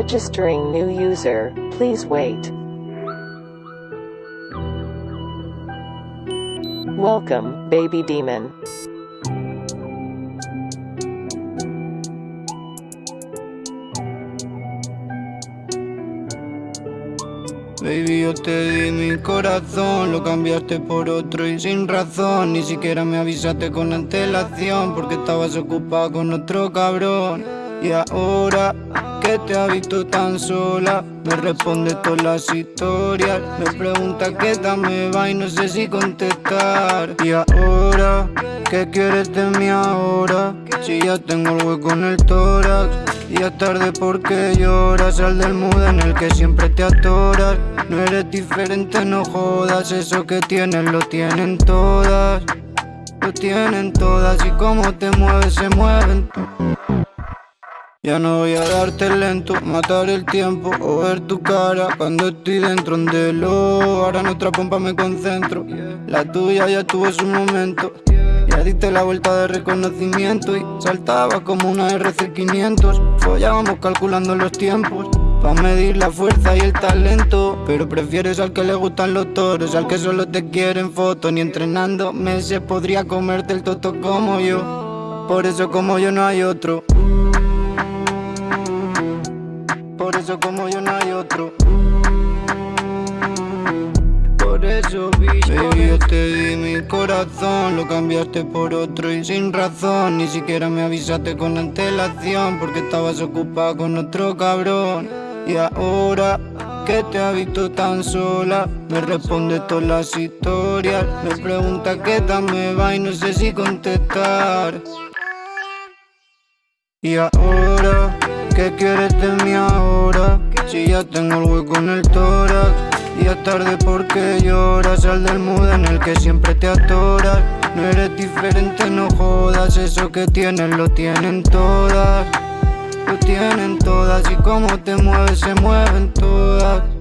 Registering new user, please wait. Welcome, baby demon. Baby, yo te di mi corazón, lo cambiaste por otro y sin razón. Ni siquiera me avisaste con antelación, porque estabas ocupada con otro cabrón. Y ahora que te ha visto tan sola, me responde todas las historias. Me pregunta qué tal me va y no sé si contestar. Y ahora, ¿qué quieres de mí ahora? Si ya tengo el hueco en el tórax. Y es tarde porque lloras, sal del mood en el que siempre te atoras No eres diferente, no jodas, eso que tienes lo tienen todas Lo tienen todas y como te mueves se mueven ya no voy a darte lento, matar el tiempo o ver tu cara cuando estoy dentro de lo. Ahora nuestra pompa me concentro, la tuya ya tuvo su momento. Ya diste la vuelta de reconocimiento y saltaba como una RC500. Follábamos calculando los tiempos. Pa' medir la fuerza y el talento Pero prefieres al que le gustan los toros Al que solo te quiere en foto Ni entrenando meses podría comerte el toto como yo Por eso como yo no hay otro eso como yo no hay otro. Por eso vi Baby yo te di mi corazón Lo cambiaste por otro y sin razón. Ni siquiera me avisaste con antelación Porque estabas ocupada con otro cabrón. Y ahora que te ha visto tan sola Me responde todas las historias. Me pregunta qué tal me va y no sé si contestar. Y ahora ¿Qué quieres de mí ahora? Si ya tengo el hueco en el tórax Y es tarde porque lloras Sal del mood en el que siempre te atoras No eres diferente, no jodas Eso que tienes lo tienen todas. Lo tienen todas Y como te mueves se mueven todas